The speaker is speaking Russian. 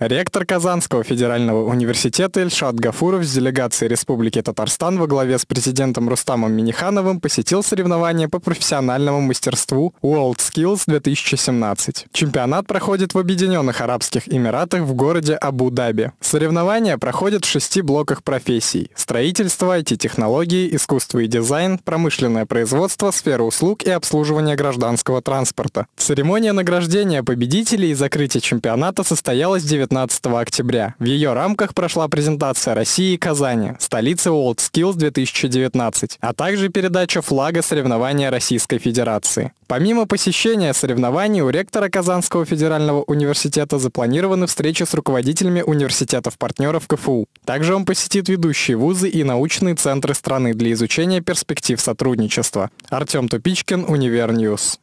Ректор Казанского федерального университета Ильшат Гафуров с делегацией Республики Татарстан во главе с президентом Рустамом Минихановым посетил соревнования по профессиональному мастерству World Skills 2017. Чемпионат проходит в Объединенных Арабских Эмиратах в городе Абу-Даби. Соревнования проходят в шести блоках профессий – строительство, IT-технологии, искусство и дизайн, промышленное производство, сфера услуг и обслуживание гражданского транспорта. Церемония награждения победителей и закрытия чемпионата состоялась 19 19 октября. В ее рамках прошла презентация России и Казани, столицы World Skills 2019, а также передача флага соревнования Российской Федерации. Помимо посещения соревнований, у ректора Казанского федерального университета запланированы встречи с руководителями университетов-партнеров КФУ. Также он посетит ведущие вузы и научные центры страны для изучения перспектив сотрудничества. Артем Тупичкин, Универньюз.